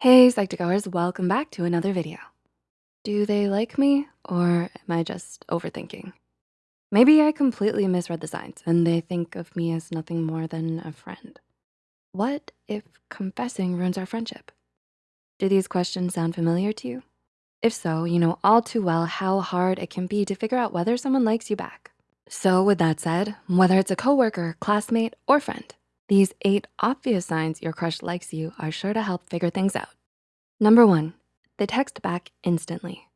Hey, Psych2Goers, welcome back to another video. Do they like me or am I just overthinking? Maybe I completely misread the signs and they think of me as nothing more than a friend. What if confessing ruins our friendship? Do these questions sound familiar to you? If so, you know all too well how hard it can be to figure out whether someone likes you back. So with that said, whether it's a coworker, classmate, or friend, these eight obvious signs your crush likes you are sure to help figure things out. Number one, they text back instantly.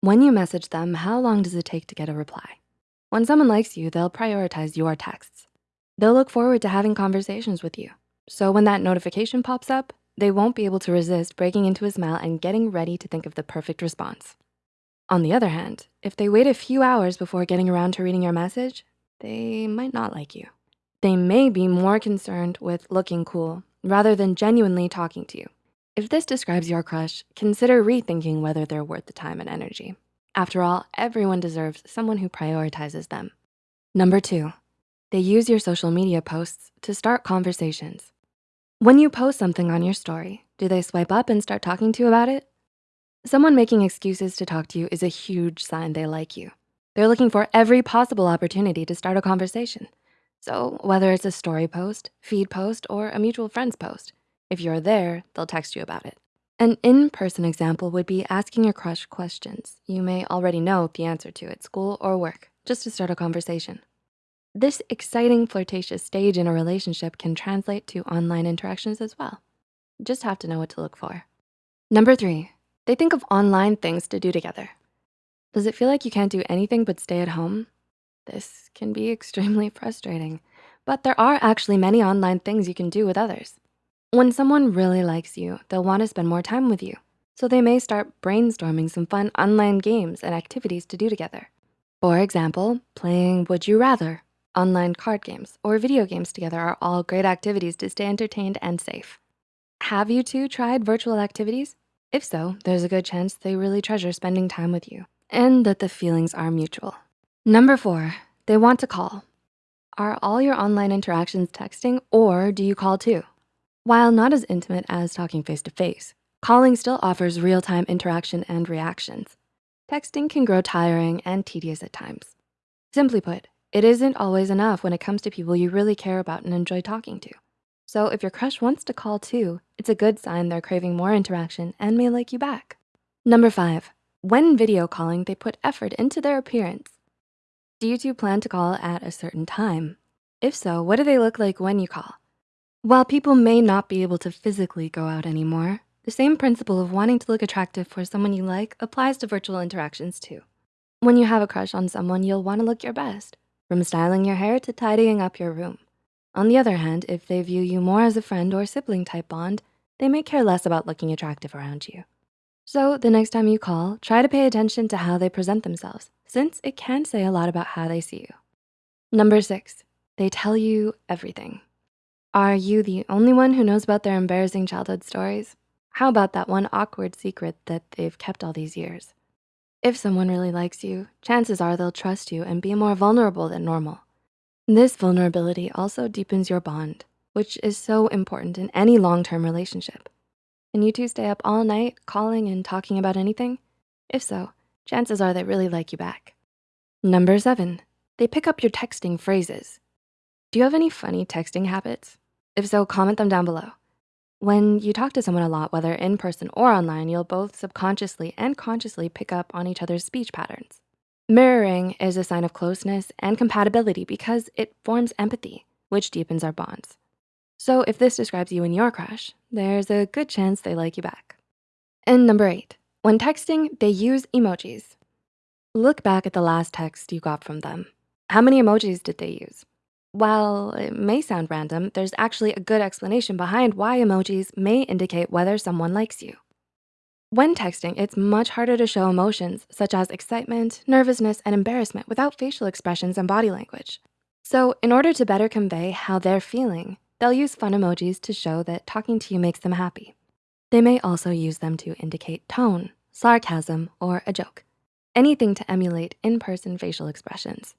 When you message them, how long does it take to get a reply? When someone likes you, they'll prioritize your texts. They'll look forward to having conversations with you. So when that notification pops up, they won't be able to resist breaking into a smile and getting ready to think of the perfect response. On the other hand, if they wait a few hours before getting around to reading your message, they might not like you. They may be more concerned with looking cool rather than genuinely talking to you. If this describes your crush, consider rethinking whether they're worth the time and energy. After all, everyone deserves someone who prioritizes them. Number two, they use your social media posts to start conversations. When you post something on your story, do they swipe up and start talking to you about it? Someone making excuses to talk to you is a huge sign they like you. They're looking for every possible opportunity to start a conversation. So whether it's a story post, feed post, or a mutual friends post, if you're there, they'll text you about it. An in-person example would be asking your crush questions you may already know the answer to at school or work, just to start a conversation. This exciting flirtatious stage in a relationship can translate to online interactions as well. Just have to know what to look for. Number three, they think of online things to do together. Does it feel like you can't do anything but stay at home? This can be extremely frustrating, but there are actually many online things you can do with others. When someone really likes you, they'll wanna spend more time with you. So they may start brainstorming some fun online games and activities to do together. For example, playing Would You Rather, online card games, or video games together are all great activities to stay entertained and safe. Have you two tried virtual activities? If so, there's a good chance they really treasure spending time with you and that the feelings are mutual. Number four, they want to call. Are all your online interactions texting or do you call too? While not as intimate as talking face-to-face, calling still offers real-time interaction and reactions. Texting can grow tiring and tedious at times. Simply put, it isn't always enough when it comes to people you really care about and enjoy talking to. So if your crush wants to call too, it's a good sign they're craving more interaction and may like you back. Number five, when video calling, they put effort into their appearance. Do you two plan to call at a certain time? If so, what do they look like when you call? While people may not be able to physically go out anymore, the same principle of wanting to look attractive for someone you like applies to virtual interactions too. When you have a crush on someone, you'll wanna look your best, from styling your hair to tidying up your room. On the other hand, if they view you more as a friend or sibling type bond, they may care less about looking attractive around you. So the next time you call, try to pay attention to how they present themselves, since it can say a lot about how they see you. Number six, they tell you everything. Are you the only one who knows about their embarrassing childhood stories? How about that one awkward secret that they've kept all these years? If someone really likes you, chances are they'll trust you and be more vulnerable than normal. This vulnerability also deepens your bond, which is so important in any long-term relationship. Can you two stay up all night calling and talking about anything? If so, chances are they really like you back. Number seven, they pick up your texting phrases. Do you have any funny texting habits? If so, comment them down below. When you talk to someone a lot, whether in person or online, you'll both subconsciously and consciously pick up on each other's speech patterns. Mirroring is a sign of closeness and compatibility because it forms empathy, which deepens our bonds. So if this describes you and your crush, there's a good chance they like you back. And number eight, when texting, they use emojis. Look back at the last text you got from them. How many emojis did they use? While it may sound random, there's actually a good explanation behind why emojis may indicate whether someone likes you. When texting, it's much harder to show emotions such as excitement, nervousness, and embarrassment without facial expressions and body language. So in order to better convey how they're feeling, they'll use fun emojis to show that talking to you makes them happy. They may also use them to indicate tone, sarcasm, or a joke, anything to emulate in-person facial expressions.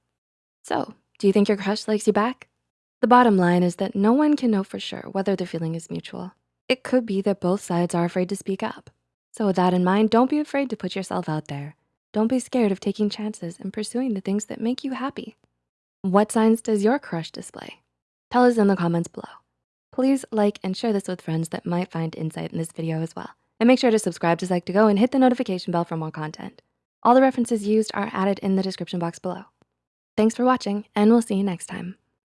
So do you think your crush likes you back? The bottom line is that no one can know for sure whether the feeling is mutual. It could be that both sides are afraid to speak up. So with that in mind, don't be afraid to put yourself out there. Don't be scared of taking chances and pursuing the things that make you happy. What signs does your crush display? Tell us in the comments below. Please like and share this with friends that might find insight in this video as well. And make sure to subscribe to Psych2Go and hit the notification bell for more content. All the references used are added in the description box below. Thanks for watching and we'll see you next time.